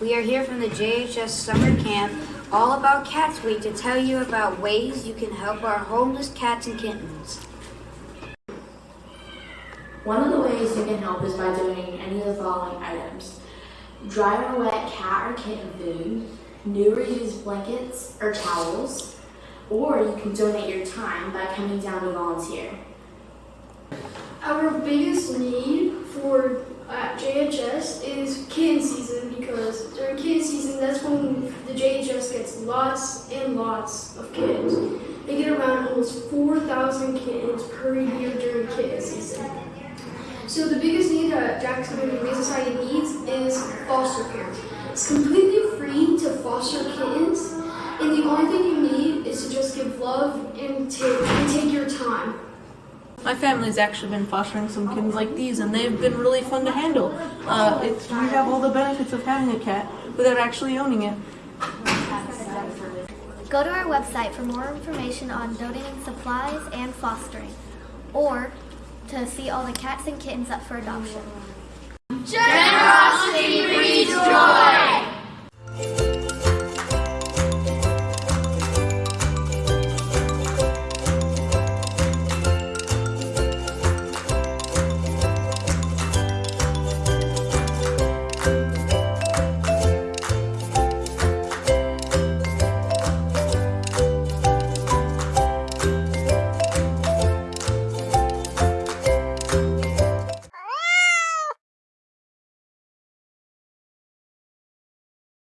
We are here from the JHS Summer Camp, all about Cats Week, to tell you about ways you can help our homeless cats and kittens. One of the ways you can help is by donating any of the following items. Dry or wet cat or kitten food, new or used blankets or towels, or you can donate your time by coming down to volunteer. Our biggest need for at JHS is kitten season kitten season, that's when the JHS gets lots and lots of kittens. They get around almost 4,000 kittens per year during kitten season. So the biggest need that Jacksonville Humane Society needs is foster care. It's completely free to foster kittens, and the only thing you need My family's actually been fostering some kittens like these, and they've been really fun to handle. Uh, it's, we have all the benefits of having a cat without actually owning it. Go to our website for more information on donating supplies and fostering, or to see all the cats and kittens up for adoption.